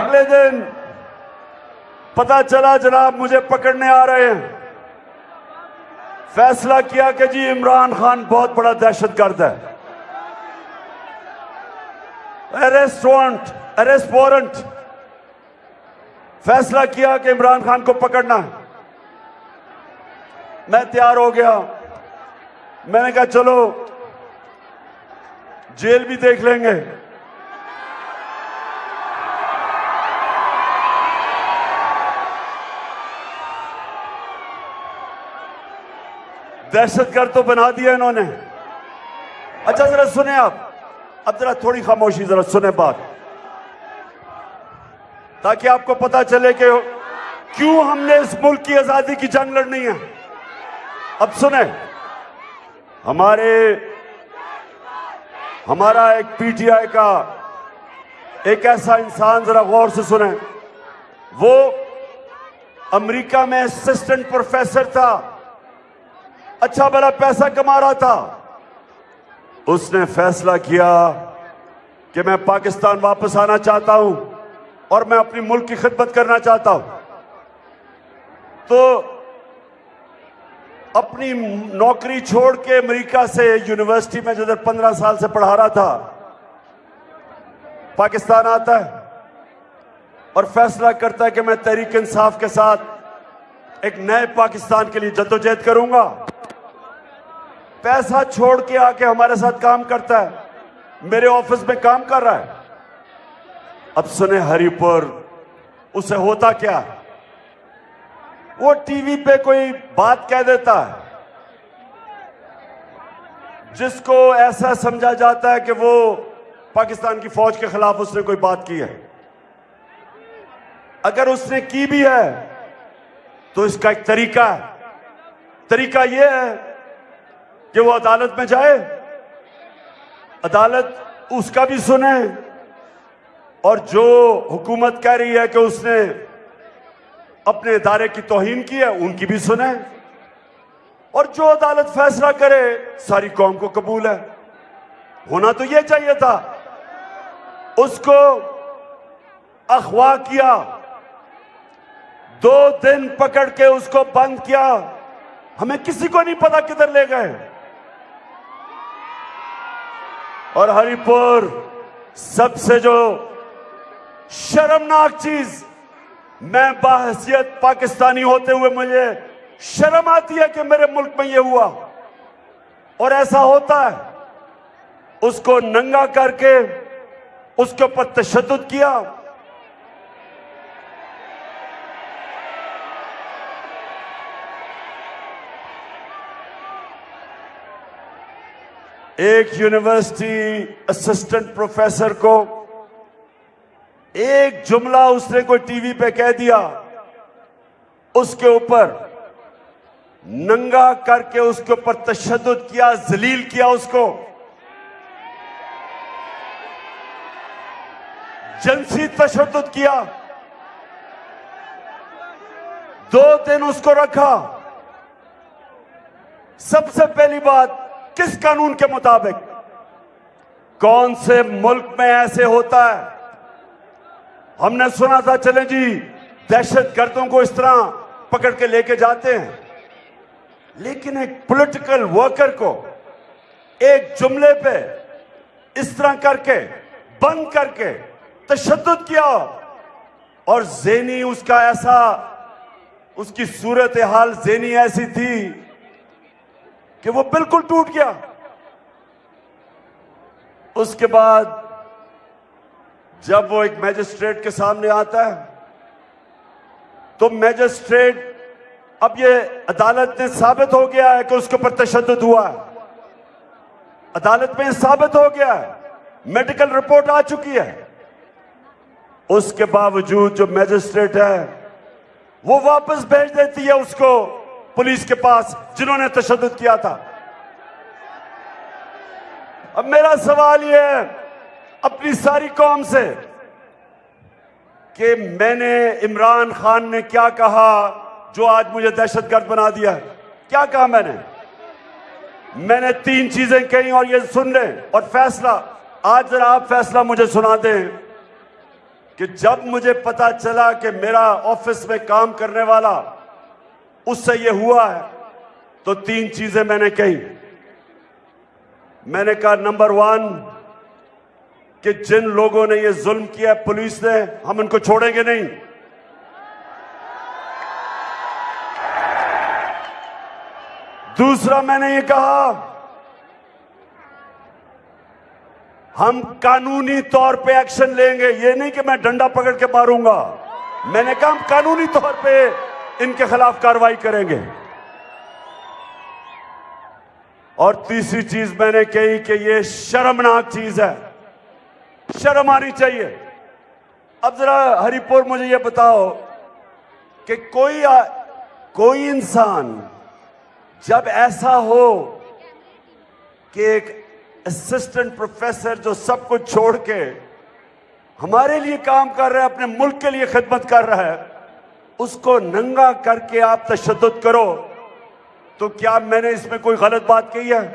اگلے دن پتا چلا جناب مجھے پکڑنے آ رہے ہیں۔ فیصلہ کیا کہ جی عمران خان بہت بڑا دہشت گرد ہے۔ اریسٹ وارنٹ اریسٹ وارنٹ فیصلہ کیا کہ عمران خان کو پکڑنا ہے۔ میں تیار ہو گیا۔ میں نے کہا چلو جیل بھی دیکھ لیں گے۔ دہشت گرد تو بنا دیا انہوں نے۔ اچھا ذرا سنیں آپ۔ اب ذرا تھوڑی خاموشی، ذرا سنیں بات۔ تاکہ آپ کو پتا چلے کہ کیوں ہم نے اس ملک کی آزادی کی جنگ لڑنی ہے۔ اب سنیں۔ ہمارے، ہمارا ایک پی ٹی آئی کا ایک ایسا انسان، ذرا غور سے سنیں۔ وہ امریکہ میں اسسٹنٹ پروفیسر تھا۔ اچھا بڑا پیسہ کما رہا تھا۔ اس نے فیصلہ کیا کہ میں پاکستان واپس آنا چاہتا ہوں اور میں اپنی ملک کی خدمت کرنا چاہتا ہوں۔ تو اپنی نوکری چھوڑ کے امریکہ سے یونیورسٹی میں جدھر پندرہ سال سے پڑھا رہا تھا، پاکستان آتا ہے اور فیصلہ کرتا ہے کہ میں تحریک انصاف کے ساتھ ایک نئے پاکستان کے لیے جدوجہد کروں گا۔ پیسہ چھوڑ کے آ کے ہمارے ساتھ کام کرتا ہے۔ میرے آفس میں کام کر رہا ہے۔ اب سنیں ہری پور، اسے ہوتا کیا؟ وہ ٹی وی پہ کوئی بات کہہ دیتا ہے۔ جس کو ایسا سمجھا جاتا ہے کہ وہ پاکستان کی فوج کے خلاف اس نے کوئی بات کی ہے۔ اگر اس نے کی بھی ہے، تو اس کا ایک طریقہ ہے۔ طریقہ یہ ہے کہ وہ عدالت میں جائے۔ عدالت اس کا بھی سنے۔ اور جو حکومت کہہ رہی ہے کہ اس نے اپنے ادارے کی توہین کی ہے، ان کی بھی سنے۔ اور جو عدالت فیصلہ کرے، ساری قوم کو قبول ہے۔ ہونا تو یہ چاہیے تھا۔ اس کو اخوا کیا۔ دو دن پکڑ کے اس کو بند کیا۔ ہمیں کسی کو نہیں پتا کدھر لے گئے۔ اور ہری پور سب سے جو شرمناک چیز، میں باحثیت پاکستانی ہوتے ہوئے مجھے شرم آتی ہے کہ میرے ملک میں یہ ہوا۔ اور ایسا ہوتا ہے۔ اس کو ننگا کر کے اس کے اوپر تشدد کیا۔ ایک یونیورسٹی اسسٹنٹ پروفیسر کو ایک جملہ اس نے کوئی ٹی وی پہ کہہ دیا، اس کے اوپر ننگا کر کے اس کے اوپر تشدد کیا، ذلیل کیا اس کو۔ جنسی تشدد کیا۔ دو دن اس کو رکھا۔ سب سے پہلی بات کس قانون کے مطابق؟ کون سے ملک میں ایسے ہوتا ہے؟ ہم نے سنا تھا، چلیں جی دہشت گردوں کو اس طرح پکڑ کے لے کے جاتے ہیں۔ لیکن ایک پولیٹیکل ورکر کو ایک جملے پہ اس طرح کر کے، بند کر کے تشدد کیا اور زینی اس کا ایسا، اس کی صورتحال زینی ایسی تھی کہ وہ بالکل ٹوٹ گیا۔ اس کے بعد جب وہ ایک میجسٹریٹ کے سامنے آتا ہے، تو میجسٹریٹ اب یہ عدالت نے ثابت ہو گیا ہے کہ اس کے اوپر تشدد ہوا ہے۔ عدالت میں ثابت ہو گیا ہے، میڈیکل رپورٹ آ چکی ہے۔ اس کے باوجود جو میجسٹریٹ ہے، وہ واپس بھیج دیتی ہے اس کو۔ پولیس کے پاس جنہوں نے تشدد کیا تھا۔ اب میرا سوال یہ ہے اپنی ساری قوم سے کہ میں نے عمران خان نے کیا کہا جو آج مجھے دہشت گرد بنا دیا ہے؟ کیا کہا میں نے؟ میں نے تین چیزیں کہیں اور یہ سن لیں۔ اور فیصلہ، آج ذرا آپ فیصلہ مجھے سنا دیں کہ جب مجھے پتا چلا کہ میرا آفس میں کام کرنے والا اس سے یہ ہوا ہے، تو تین چیزیں میں نے کہی میں نے کہا، نمبر ون، کہ جن لوگوں نے یہ ظلم کیا پولیس نے، ہم ان کو چھوڑیں گے نہیں۔ دوسرا، میں نے یہ کہا، ہم قانونی طور پہ ایکشن لیں گے۔ یہ نہیں کہ میں ڈنڈا پکڑ کے ماروں گا۔ میں نے کہا، ہم قانونی طور پہ ان کے خلاف کاروائی کریں گے۔ اور تیسری چیز میں نے کہی کہ یہ شرمناک چیز ہے۔ شرم آنی چاہیے۔ اب ذرا ہری پور مجھے یہ بتاؤ کہ کوئی کوئی انسان جب ایسا ہو کہ ایک اسسٹنٹ پروفیسر جو سب کچھ چھوڑ کے ہمارے لیے کام کر رہا ہے، اپنے ملک کے لیے خدمت کر رہا ہے اس کو ننگا کر کے آپ تشدد کرو، تو کیا میں نے اس میں کوئی غلط بات کہی ہے؟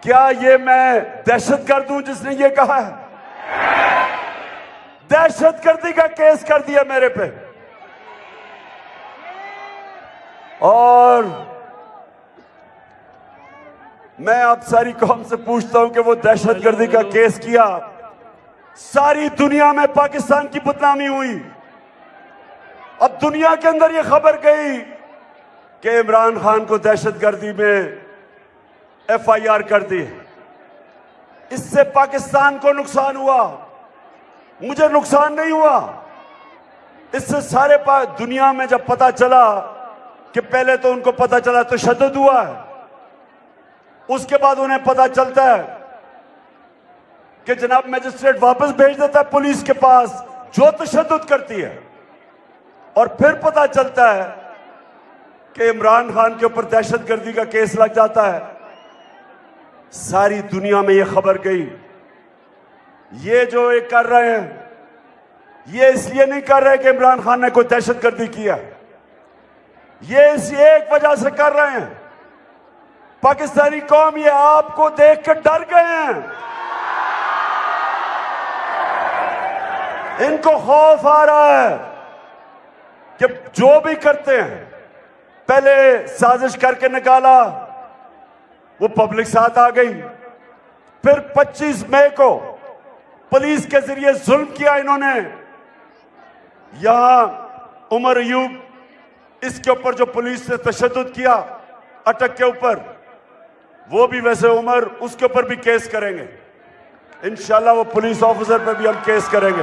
کیا یہ میں دہشت گرد ہوں جس نے یہ کہا ہے؟ دہشت گردی کا کیس کر دیا میرے پہ۔ اور میں اب ساری قوم سے پوچھتا ہوں کہ وہ دہشت گردی کا کیس کیا؟ ساری دنیا میں پاکستان کی بدنامی ہوئی۔ اب دنیا کے اندر یہ خبر گئی کہ عمران خان کو دہشت گردی میں ایف آئی آر کر دی اس سے پاکستان کو نقصان ہوا۔ مجھے نقصان نہیں ہوا۔ اس سے سارے دنیا میں جب پتا چلا کہ پہلے تو ان کو پتا چلا تو شدد ہوا ہے۔ اس کے بعد انہیں پتا چلتا ہے کہ جناب میجسٹریٹ واپس بھیج دیتا ہے پولیس کے پاس، جو تشدد کرتی ہے۔ اور پھر پتا چلتا ہے کہ عمران خان کے اوپر دہشت گردی کا کیس لگ جاتا ہے۔ ساری دنیا میں یہ خبر گئی۔ یہ جو ایک کر رہے ہیں، یہ اس لیے نہیں کر رہے کہ عمران خان نے کوئی دہشت گردی کیا یہ اس ایک وجہ سے کر رہے ہیں۔ پاکستانی قوم یہ آپ کو دیکھ کر ڈر گئے ہیں۔ ان کو خوف آ رہا ہے کہ جو بھی کرتے ہیں، پہلے سازش کر کے نکالا، وہ پبلک ساتھ آ گئی۔ پھر پچیس مئی کو پولیس کے ذریعے ظلم کیا انہوں نے۔ یہاں عمر ایوب اس کے اوپر جو پولیس نے تشدد کیا اٹک کے اوپر، وہ بھی ویسے عمر اس کے اوپر بھی کیس کریں گے۔ انشاءاللہ وہ پولیس آفیسر پہ بھی ہم کیس کریں گے۔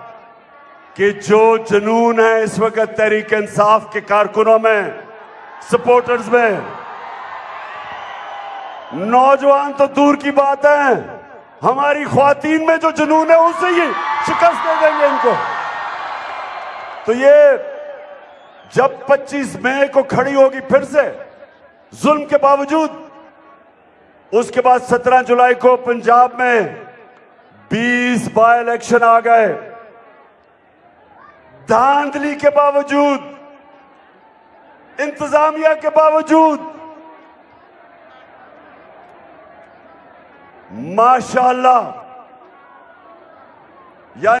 کہ جو جنون ہے اس وقت تحریک انصاف کے کارکنوں میں سپورٹرز میں۔ نوجوان تو دور کی بات ہے۔ ہماری خواتین میں جو جنون ہے ان سے ہی شکست دے دیں گے ان کو۔ تو یہ جب پچیس مئی کو کھڑی ہوگی پھر سے، ظلم کے باوجود، اس کے بعد سترہ جولائی کو پنجاب میں بیس بائی الیکشن آ گئے۔ دھاندلی کے باوجود انتظامیہ کے باوجود ماشاءاللہ یعنی